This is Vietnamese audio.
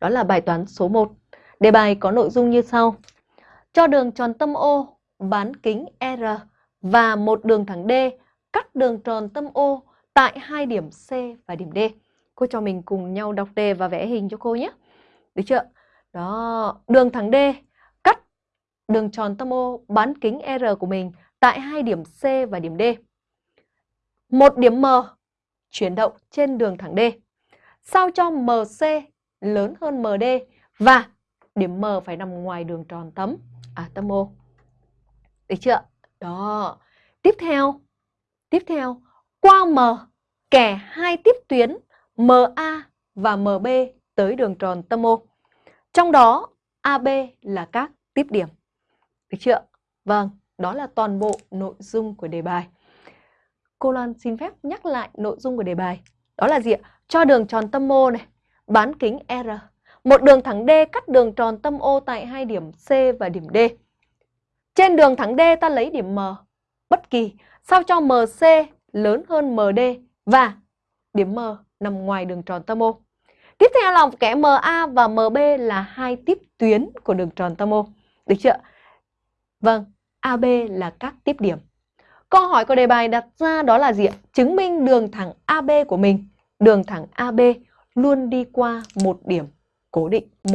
Đó là bài toán số 1. Đề bài có nội dung như sau. Cho đường tròn tâm O bán kính R và một đường thẳng D cắt đường tròn tâm O tại hai điểm C và điểm D. Cô cho mình cùng nhau đọc đề và vẽ hình cho cô nhé. Được chưa? Đó, đường thẳng D cắt đường tròn tâm O bán kính R của mình tại hai điểm C và điểm D. Một điểm M chuyển động trên đường thẳng D. Sao cho MC lớn hơn MD và điểm M phải nằm ngoài đường tròn tấm à tâm O. Được chưa? Đó. Tiếp theo, tiếp theo qua M kẻ hai tiếp tuyến MA và MB tới đường tròn tâm O. Trong đó AB là các tiếp điểm. Được chưa? Vâng, đó là toàn bộ nội dung của đề bài. Cô Loan xin phép nhắc lại nội dung của đề bài. Đó là gì ạ? Cho đường tròn tâm O này, bán kính R. Một đường thẳng D cắt đường tròn tâm O tại hai điểm C và điểm D. Trên đường thẳng D ta lấy điểm M bất kỳ sao cho MC lớn hơn MD và điểm M nằm ngoài đường tròn tâm O. Tiếp theo là kẻ MA và MB là hai tiếp tuyến của đường tròn tâm O. Được chưa? Vâng, AB là các tiếp điểm. Câu hỏi của đề bài đặt ra đó là gì ạ? Chứng minh đường thẳng AB của mình, đường thẳng AB luôn đi qua một điểm cố định. Một